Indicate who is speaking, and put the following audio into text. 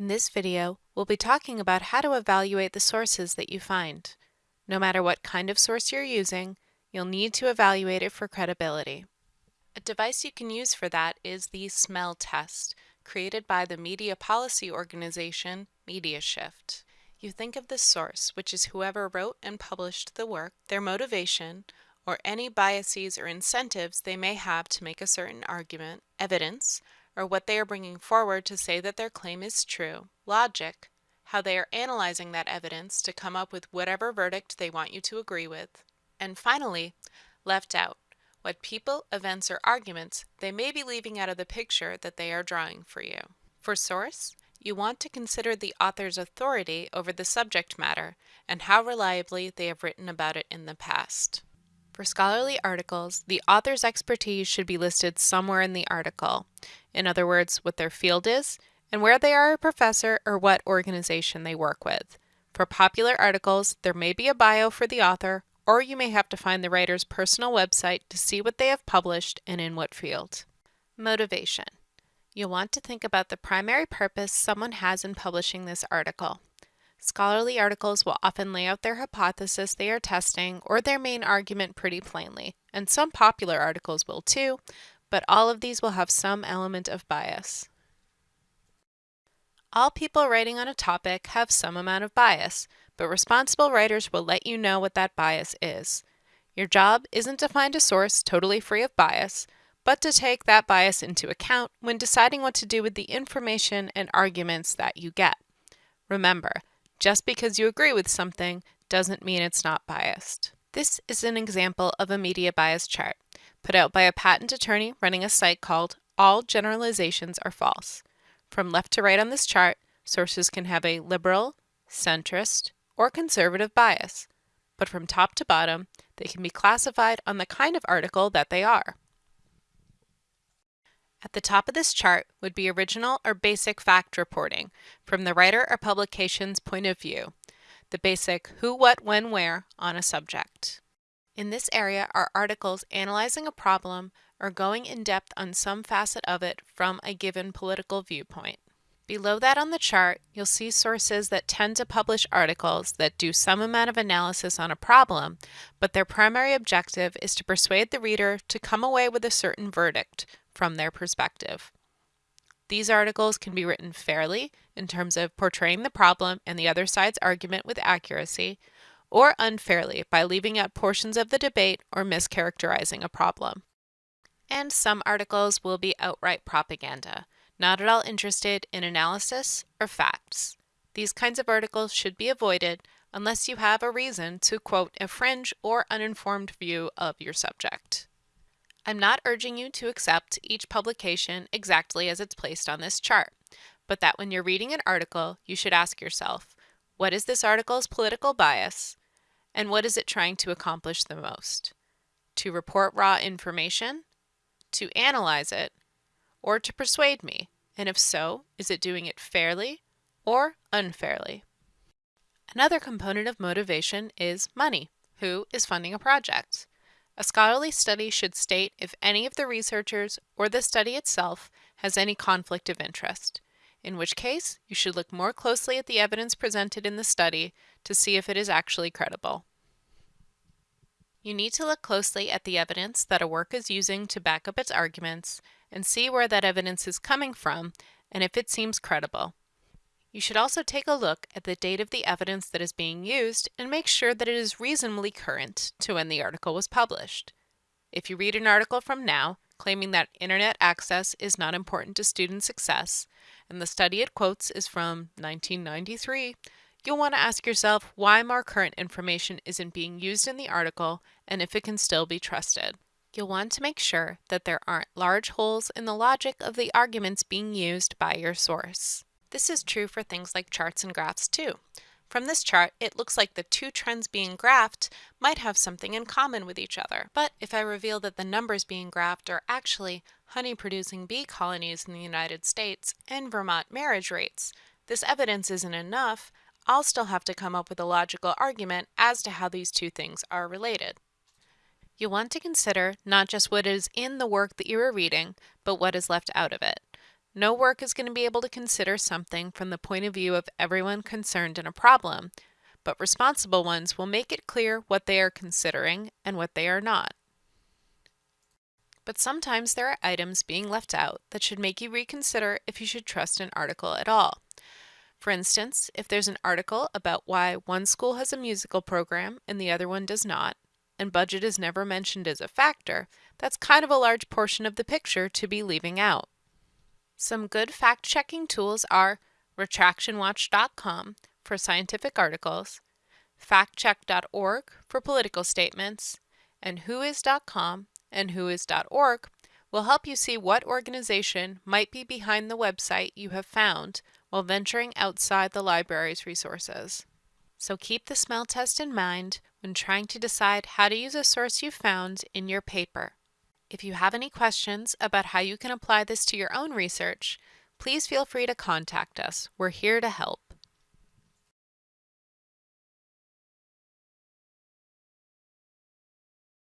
Speaker 1: In this video, we'll be talking about how to evaluate the sources that you find. No matter what kind of source you're using, you'll need to evaluate it for credibility. A device you can use for that is the smell test, created by the media policy organization MediaShift. You think of the source, which is whoever wrote and published the work, their motivation, or any biases or incentives they may have to make a certain argument, evidence, or what they are bringing forward to say that their claim is true, logic, how they are analyzing that evidence to come up with whatever verdict they want you to agree with, and finally, left out, what people, events, or arguments they may be leaving out of the picture that they are drawing for you. For source, you want to consider the author's authority over the subject matter and how reliably they have written about it in the past. For scholarly articles, the author's expertise should be listed somewhere in the article. In other words, what their field is, and where they are a professor or what organization they work with. For popular articles, there may be a bio for the author, or you may have to find the writer's personal website to see what they have published and in what field. Motivation. You'll want to think about the primary purpose someone has in publishing this article. Scholarly articles will often lay out their hypothesis they are testing or their main argument pretty plainly, and some popular articles will too, but all of these will have some element of bias. All people writing on a topic have some amount of bias, but responsible writers will let you know what that bias is. Your job isn't to find a source totally free of bias, but to take that bias into account when deciding what to do with the information and arguments that you get. Remember, just because you agree with something doesn't mean it's not biased. This is an example of a media bias chart, put out by a patent attorney running a site called All Generalizations Are False. From left to right on this chart, sources can have a liberal, centrist, or conservative bias, but from top to bottom, they can be classified on the kind of article that they are. At the top of this chart would be original or basic fact reporting from the writer or publication's point of view, the basic who, what, when, where on a subject. In this area are articles analyzing a problem or going in depth on some facet of it from a given political viewpoint. Below that on the chart, you'll see sources that tend to publish articles that do some amount of analysis on a problem, but their primary objective is to persuade the reader to come away with a certain verdict, from their perspective. These articles can be written fairly in terms of portraying the problem and the other side's argument with accuracy, or unfairly by leaving out portions of the debate or mischaracterizing a problem. And some articles will be outright propaganda, not at all interested in analysis or facts. These kinds of articles should be avoided unless you have a reason to quote a fringe or uninformed view of your subject. I'm not urging you to accept each publication exactly as it's placed on this chart, but that when you're reading an article, you should ask yourself, what is this article's political bias, and what is it trying to accomplish the most? To report raw information, to analyze it, or to persuade me? And if so, is it doing it fairly or unfairly? Another component of motivation is money. Who is funding a project? A scholarly study should state if any of the researchers or the study itself has any conflict of interest, in which case you should look more closely at the evidence presented in the study to see if it is actually credible. You need to look closely at the evidence that a work is using to back up its arguments and see where that evidence is coming from and if it seems credible. You should also take a look at the date of the evidence that is being used and make sure that it is reasonably current to when the article was published. If you read an article from now, claiming that internet access is not important to student success, and the study it quotes is from 1993, you'll want to ask yourself why more current information isn't being used in the article and if it can still be trusted. You'll want to make sure that there aren't large holes in the logic of the arguments being used by your source. This is true for things like charts and graphs too. From this chart, it looks like the two trends being graphed might have something in common with each other. But if I reveal that the numbers being graphed are actually honey-producing bee colonies in the United States and Vermont marriage rates, this evidence isn't enough, I'll still have to come up with a logical argument as to how these two things are related. You'll want to consider not just what is in the work that you are reading, but what is left out of it. No work is going to be able to consider something from the point of view of everyone concerned in a problem, but responsible ones will make it clear what they are considering and what they are not. But sometimes there are items being left out that should make you reconsider if you should trust an article at all. For instance, if there's an article about why one school has a musical program and the other one does not, and budget is never mentioned as a factor, that's kind of a large portion of the picture to be leaving out. Some good fact checking tools are retractionwatch.com for scientific articles, factcheck.org for political statements, and whois.com and whois.org will help you see what organization might be behind the website you have found while venturing outside the library's resources. So keep the smell test in mind when trying to decide how to use a source you found in your paper. If you have any questions about how you can apply this to your own research, please feel free to contact us. We're here to help.